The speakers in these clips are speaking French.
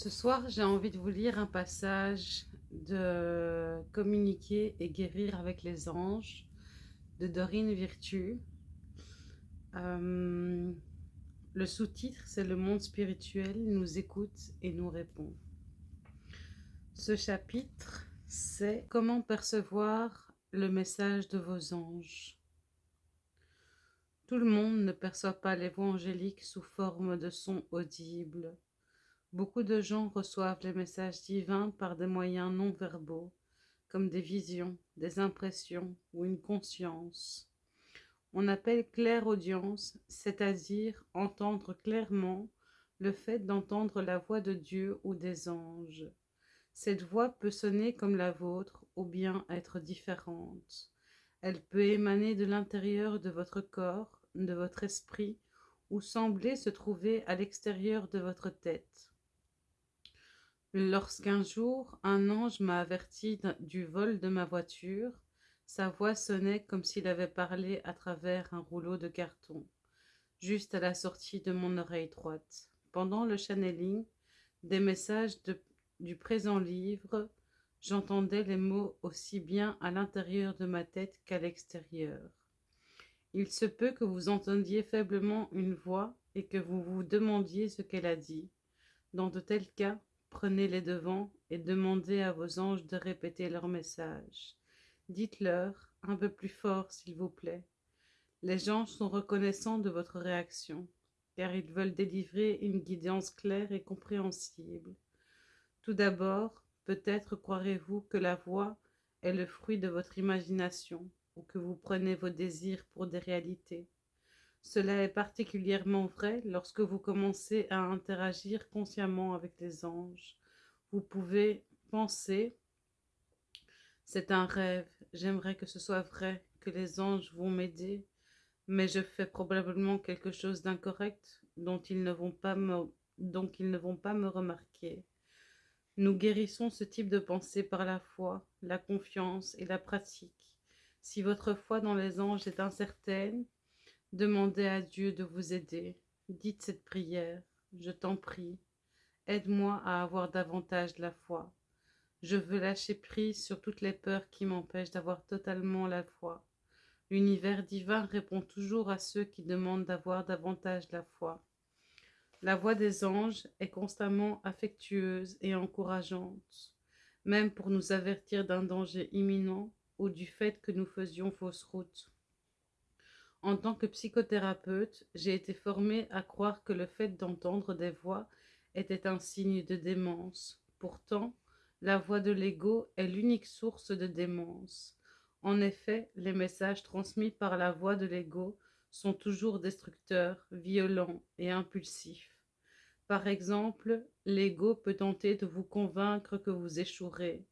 Ce soir, j'ai envie de vous lire un passage de Communiquer et guérir avec les anges de Dorine Virtue. Euh, le sous-titre, c'est Le monde spirituel nous écoute et nous répond. Ce chapitre, c'est Comment percevoir le message de vos anges. Tout le monde ne perçoit pas les voix angéliques sous forme de sons audibles Beaucoup de gens reçoivent les messages divins par des moyens non verbaux, comme des visions, des impressions ou une conscience. On appelle claire audience, c'est-à-dire entendre clairement le fait d'entendre la voix de Dieu ou des anges. Cette voix peut sonner comme la vôtre ou bien être différente. Elle peut émaner de l'intérieur de votre corps, de votre esprit, ou sembler se trouver à l'extérieur de votre tête. Lorsqu'un jour un ange m'a averti du vol de ma voiture, sa voix sonnait comme s'il avait parlé à travers un rouleau de carton, juste à la sortie de mon oreille droite. Pendant le channeling des messages du présent livre, j'entendais les mots aussi bien à l'intérieur de ma tête qu'à l'extérieur. Il se peut que vous entendiez faiblement une voix et que vous vous demandiez ce qu'elle a dit. Dans de tels cas, Prenez les devants et demandez à vos anges de répéter leur message. Dites-leur, un peu plus fort s'il vous plaît. Les anges sont reconnaissants de votre réaction, car ils veulent délivrer une guidance claire et compréhensible. Tout d'abord, peut-être croirez-vous que la voix est le fruit de votre imagination, ou que vous prenez vos désirs pour des réalités. Cela est particulièrement vrai lorsque vous commencez à interagir consciemment avec les anges. Vous pouvez penser « c'est un rêve, j'aimerais que ce soit vrai, que les anges vont m'aider, mais je fais probablement quelque chose d'incorrect dont ils ne vont pas me donc ils ne vont pas me remarquer. Nous guérissons ce type de pensée par la foi, la confiance et la pratique. Si votre foi dans les anges est incertaine, Demandez à Dieu de vous aider. Dites cette prière. Je t'en prie. Aide-moi à avoir davantage la foi. Je veux lâcher prise sur toutes les peurs qui m'empêchent d'avoir totalement la foi. L'univers divin répond toujours à ceux qui demandent d'avoir davantage la foi. La voix des anges est constamment affectueuse et encourageante, même pour nous avertir d'un danger imminent ou du fait que nous faisions fausse route. En tant que psychothérapeute, j'ai été formée à croire que le fait d'entendre des voix était un signe de démence. Pourtant, la voix de l'ego est l'unique source de démence. En effet, les messages transmis par la voix de l'ego sont toujours destructeurs, violents et impulsifs. Par exemple, l'ego peut tenter de vous convaincre que vous échouerez.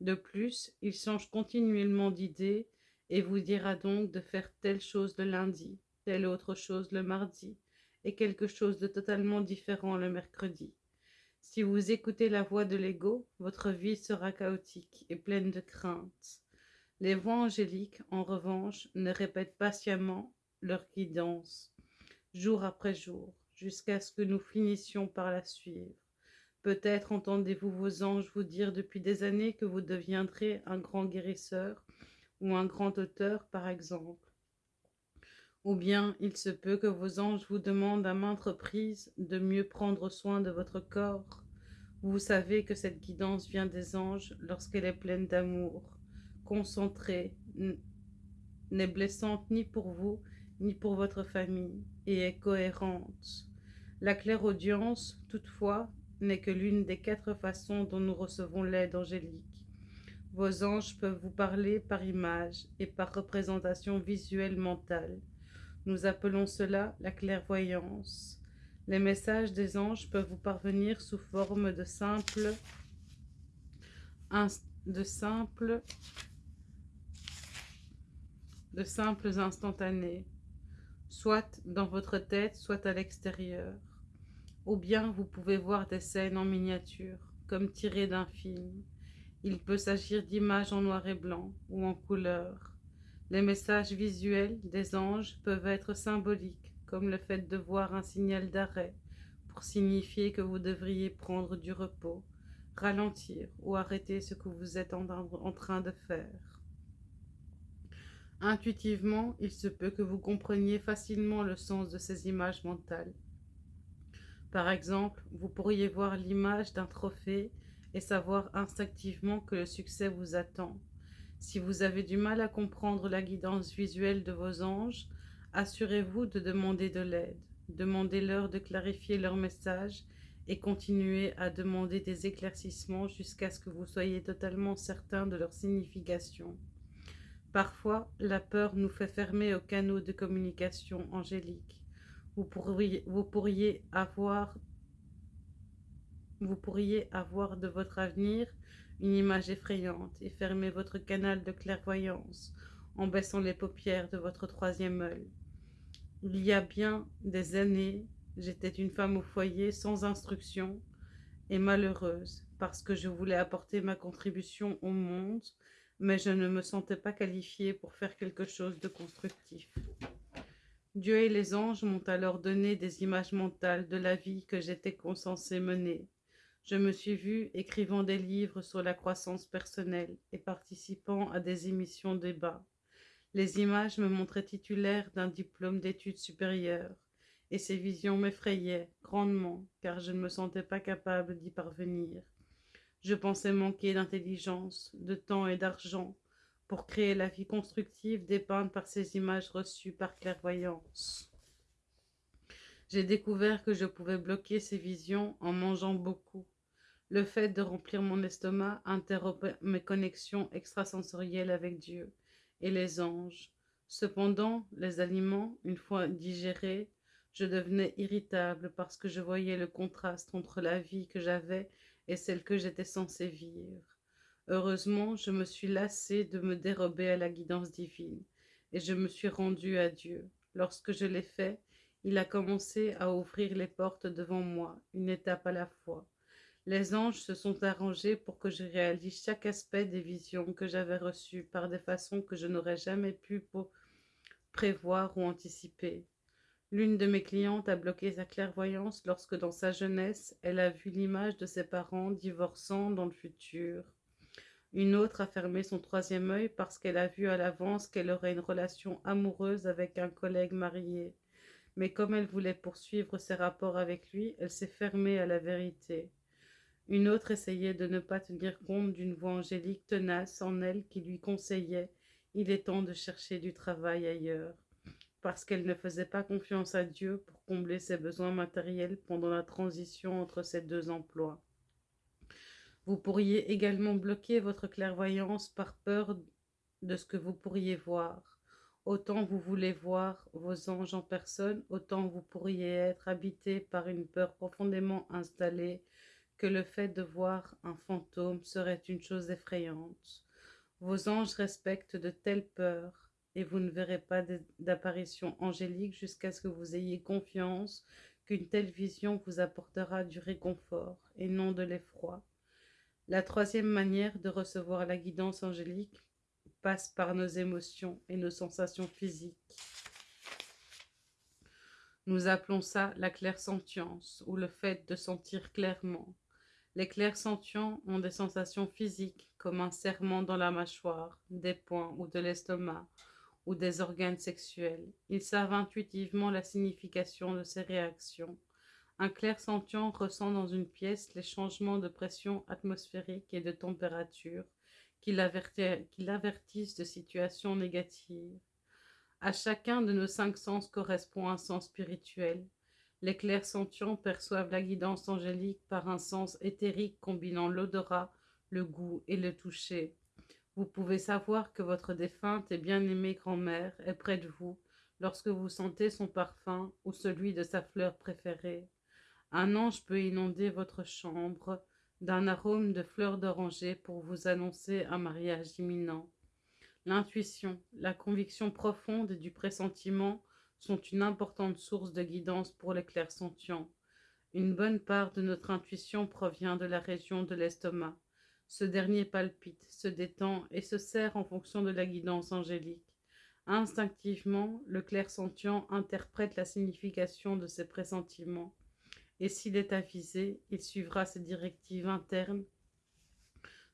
De plus, il change continuellement d'idées et vous dira donc de faire telle chose le lundi, telle autre chose le mardi, et quelque chose de totalement différent le mercredi. Si vous écoutez la voix de l'ego, votre vie sera chaotique et pleine de craintes. Les voix angéliques, en revanche, ne répètent patiemment leur guidance, jour après jour, jusqu'à ce que nous finissions par la suivre. Peut-être entendez-vous vos anges vous dire depuis des années que vous deviendrez un grand guérisseur, ou un grand auteur par exemple. Ou bien il se peut que vos anges vous demandent à maintes reprises de mieux prendre soin de votre corps. Vous savez que cette guidance vient des anges lorsqu'elle est pleine d'amour, concentrée, n'est blessante ni pour vous, ni pour votre famille, et est cohérente. La claire audience, toutefois, n'est que l'une des quatre façons dont nous recevons l'aide angélique. Vos anges peuvent vous parler par image et par représentation visuelle mentale. Nous appelons cela la clairvoyance. Les messages des anges peuvent vous parvenir sous forme de simples, de simples, de simples instantanés, soit dans votre tête, soit à l'extérieur. Ou bien vous pouvez voir des scènes en miniature, comme tirées d'un film. Il peut s'agir d'images en noir et blanc ou en couleur. Les messages visuels des anges peuvent être symboliques, comme le fait de voir un signal d'arrêt pour signifier que vous devriez prendre du repos, ralentir ou arrêter ce que vous êtes en train de faire. Intuitivement, il se peut que vous compreniez facilement le sens de ces images mentales. Par exemple, vous pourriez voir l'image d'un trophée et savoir instinctivement que le succès vous attend. Si vous avez du mal à comprendre la guidance visuelle de vos anges, assurez-vous de demander de l'aide. Demandez-leur de clarifier leur message et continuez à demander des éclaircissements jusqu'à ce que vous soyez totalement certain de leur signification. Parfois, la peur nous fait fermer aux canaux de communication angélique. Vous pourriez, vous pourriez avoir vous pourriez avoir de votre avenir une image effrayante et fermer votre canal de clairvoyance en baissant les paupières de votre troisième œil. Il y a bien des années, j'étais une femme au foyer sans instruction et malheureuse parce que je voulais apporter ma contribution au monde, mais je ne me sentais pas qualifiée pour faire quelque chose de constructif. Dieu et les anges m'ont alors donné des images mentales de la vie que j'étais censée mener. Je me suis vue écrivant des livres sur la croissance personnelle et participant à des émissions débat. Les images me montraient titulaire d'un diplôme d'études supérieures, et ces visions m'effrayaient grandement, car je ne me sentais pas capable d'y parvenir. Je pensais manquer d'intelligence, de temps et d'argent pour créer la vie constructive dépeinte par ces images reçues par clairvoyance. J'ai découvert que je pouvais bloquer ces visions en mangeant beaucoup. Le fait de remplir mon estomac interrompait mes connexions extrasensorielles avec Dieu et les anges. Cependant, les aliments, une fois digérés, je devenais irritable parce que je voyais le contraste entre la vie que j'avais et celle que j'étais censée vivre. Heureusement, je me suis lassée de me dérober à la guidance divine, et je me suis rendue à Dieu. Lorsque je l'ai fait, il a commencé à ouvrir les portes devant moi, une étape à la fois. Les anges se sont arrangés pour que je réalise chaque aspect des visions que j'avais reçues par des façons que je n'aurais jamais pu prévoir ou anticiper. L'une de mes clientes a bloqué sa clairvoyance lorsque dans sa jeunesse, elle a vu l'image de ses parents divorçant dans le futur. Une autre a fermé son troisième œil parce qu'elle a vu à l'avance qu'elle aurait une relation amoureuse avec un collègue marié. Mais comme elle voulait poursuivre ses rapports avec lui, elle s'est fermée à la vérité. Une autre essayait de ne pas tenir compte d'une voix angélique tenace en elle qui lui conseillait « il est temps de chercher du travail ailleurs » parce qu'elle ne faisait pas confiance à Dieu pour combler ses besoins matériels pendant la transition entre ces deux emplois. Vous pourriez également bloquer votre clairvoyance par peur de ce que vous pourriez voir. Autant vous voulez voir vos anges en personne, autant vous pourriez être habité par une peur profondément installée que le fait de voir un fantôme serait une chose effrayante. Vos anges respectent de telles peurs, et vous ne verrez pas d'apparition angélique jusqu'à ce que vous ayez confiance qu'une telle vision vous apportera du réconfort et non de l'effroi. La troisième manière de recevoir la guidance angélique passe par nos émotions et nos sensations physiques. Nous appelons ça la clairsentience ou le fait de sentir clairement. Les clairsentients ont des sensations physiques comme un serrement dans la mâchoire, des poings ou de l'estomac, ou des organes sexuels. Ils savent intuitivement la signification de ces réactions. Un clairsentient ressent dans une pièce les changements de pression atmosphérique et de température qui l'avertissent de situations négatives. À chacun de nos cinq sens correspond un sens spirituel. Les clairsentients perçoivent la guidance angélique par un sens éthérique combinant l'odorat, le goût et le toucher. Vous pouvez savoir que votre défunte et bien-aimée grand-mère est près de vous lorsque vous sentez son parfum ou celui de sa fleur préférée. Un ange peut inonder votre chambre d'un arôme de fleurs d'oranger pour vous annoncer un mariage imminent. L'intuition, la conviction profonde du pressentiment sont une importante source de guidance pour les clairsentients. Une bonne part de notre intuition provient de la région de l'estomac. Ce dernier palpite, se détend et se serre en fonction de la guidance angélique. Instinctivement, le clairsentient interprète la signification de ses pressentiments. et s'il est avisé, il suivra ses directives internes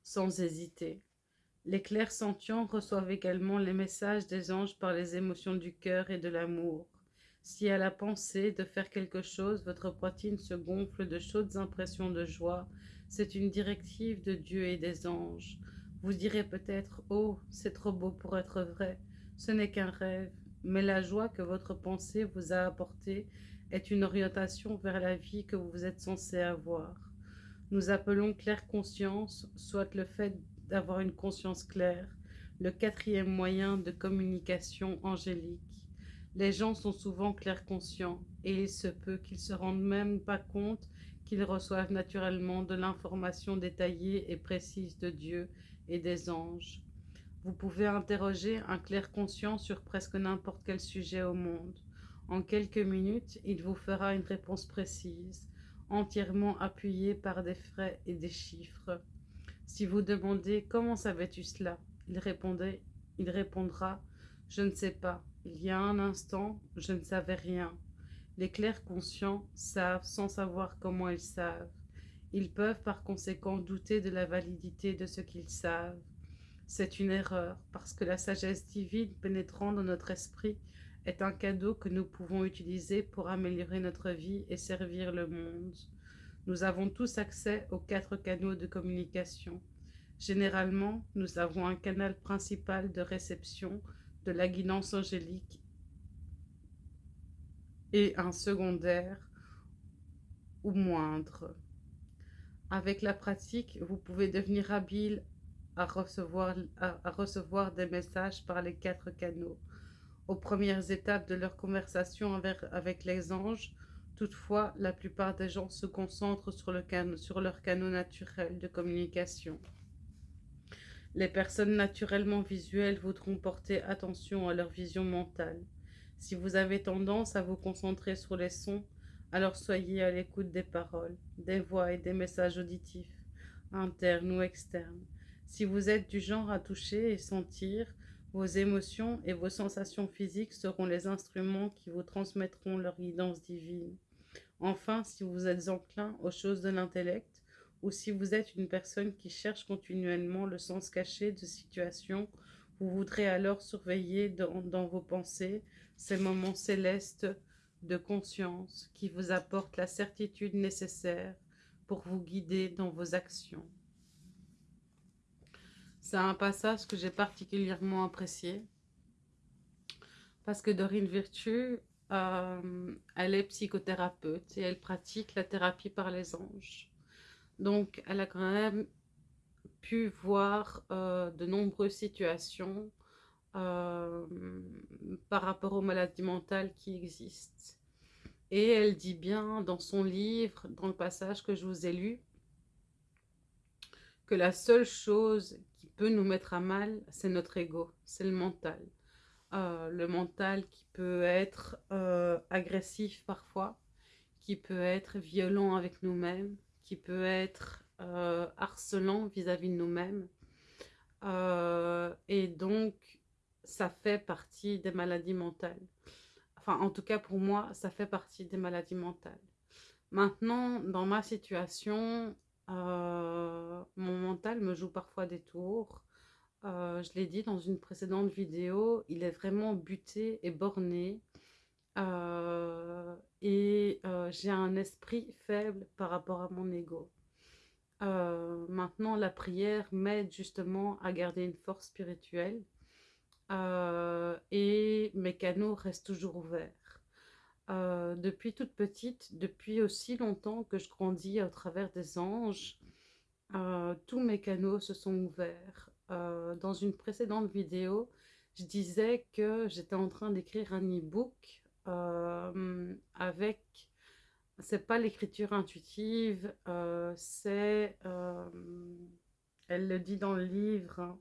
sans hésiter. Les clairs sentients reçoivent également les messages des anges par les émotions du cœur et de l'amour. Si à la pensée de faire quelque chose, votre poitrine se gonfle de chaudes impressions de joie, c'est une directive de Dieu et des anges. Vous direz peut-être « Oh, c'est trop beau pour être vrai !» Ce n'est qu'un rêve, mais la joie que votre pensée vous a apportée est une orientation vers la vie que vous êtes censé avoir. Nous appelons claire conscience, soit le fait d'avoir une conscience claire, le quatrième moyen de communication angélique. Les gens sont souvent clairs conscients et il se peut qu'ils se rendent même pas compte qu'ils reçoivent naturellement de l'information détaillée et précise de Dieu et des anges. Vous pouvez interroger un clair conscient sur presque n'importe quel sujet au monde. En quelques minutes, il vous fera une réponse précise, entièrement appuyée par des frais et des chiffres. Si vous demandez « Comment savais-tu cela ?» il, répondait, il répondra « Je ne sais pas. Il y a un instant, je ne savais rien. » Les clairs conscients savent sans savoir comment ils savent. Ils peuvent par conséquent douter de la validité de ce qu'ils savent. C'est une erreur, parce que la sagesse divine pénétrant dans notre esprit est un cadeau que nous pouvons utiliser pour améliorer notre vie et servir le monde. Nous avons tous accès aux quatre canaux de communication. Généralement, nous avons un canal principal de réception de la guidance angélique et un secondaire ou moindre. Avec la pratique, vous pouvez devenir habile à recevoir, des messages par les quatre canaux. Aux premières étapes de leur conversation avec les anges, Toutefois, la plupart des gens se concentrent sur, le sur leur canot naturel de communication. Les personnes naturellement visuelles voudront porter attention à leur vision mentale. Si vous avez tendance à vous concentrer sur les sons, alors soyez à l'écoute des paroles, des voix et des messages auditifs, internes ou externes. Si vous êtes du genre à toucher et sentir, vos émotions et vos sensations physiques seront les instruments qui vous transmettront leur guidance divine. Enfin, si vous êtes enclin aux choses de l'intellect, ou si vous êtes une personne qui cherche continuellement le sens caché de situations, vous voudrez alors surveiller dans, dans vos pensées ces moments célestes de conscience qui vous apportent la certitude nécessaire pour vous guider dans vos actions. C'est un passage que j'ai particulièrement apprécié parce que Dorine Virtue euh, elle est psychothérapeute et elle pratique la thérapie par les anges. Donc, elle a quand même pu voir euh, de nombreuses situations euh, par rapport aux maladies mentales qui existent. Et elle dit bien dans son livre, dans le passage que je vous ai lu, que la seule chose qui peut nous mettre à mal, c'est notre ego, c'est le mental. Euh, le mental qui peut être euh, agressif parfois, qui peut être violent avec nous-mêmes, qui peut être euh, harcelant vis-à-vis de nous-mêmes. et donc, ça fait partie des maladies mentales. Enfin, en tout cas, pour moi, ça fait partie des maladies mentales. Maintenant, dans ma situation, mon mental me joue parfois des tours. Euh, je l'ai dit dans une précédente vidéo, il est vraiment buté et borné. Euh, et euh, j'ai un esprit faible par rapport à mon ego. maintenant, la prière m'aide justement à garder une force spirituelle. et mes canaux restent toujours ouverts. depuis toute petite, depuis aussi longtemps que je grandis au travers des anges, tous mes canaux se sont ouverts. Euh, dans une précédente vidéo, je disais que j'étais en train d'écrire un e-book euh, avec, c'est pas l'écriture intuitive, euh, c'est, elle le dit dans le livre,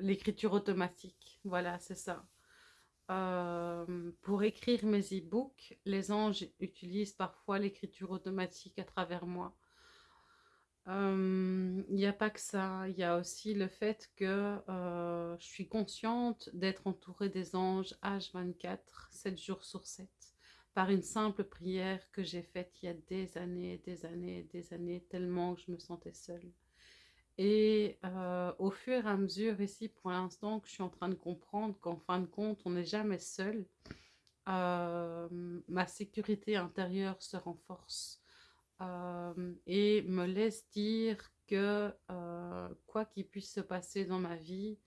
l'écriture automatique, voilà, c'est ça. pour écrire mes e-books, les anges utilisent parfois l'écriture automatique à travers moi. Il n'y a pas que ça, il y a aussi le fait que je suis consciente d'être entourée des anges H24, 7 jours sur 7. par une simple prière que j'ai faite il y a des années, des années, des années, tellement que je me sentais seule. Et au fur et à mesure, ici, pour l'instant, que je suis en train de comprendre qu'en fin de compte, on n'est jamais seul, ma sécurité intérieure se renforce euh, et me laisse dire que quoi qu'il puisse se passer dans ma vie,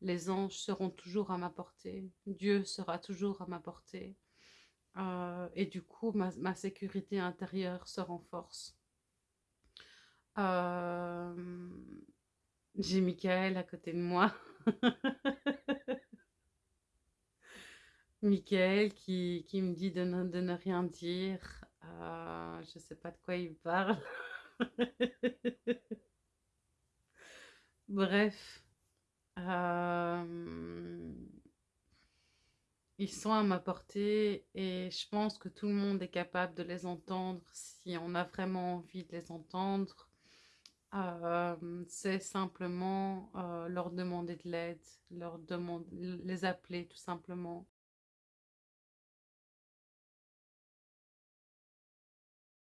les anges seront toujours à ma portée, Dieu sera toujours à ma portée. et du coup, ma, ma sécurité intérieure se renforce. J'ai Michael à côté de moi. Michael qui, qui, me dit de ne, de ne rien dire. Euh, je sais pas de quoi il parle. Bref. Euh, ils sont à ma portée et je pense que tout le monde est capable de les entendre si on a vraiment envie de les entendre c'est simplement leur demander de l'aide, leur demander, les appeler tout simplement.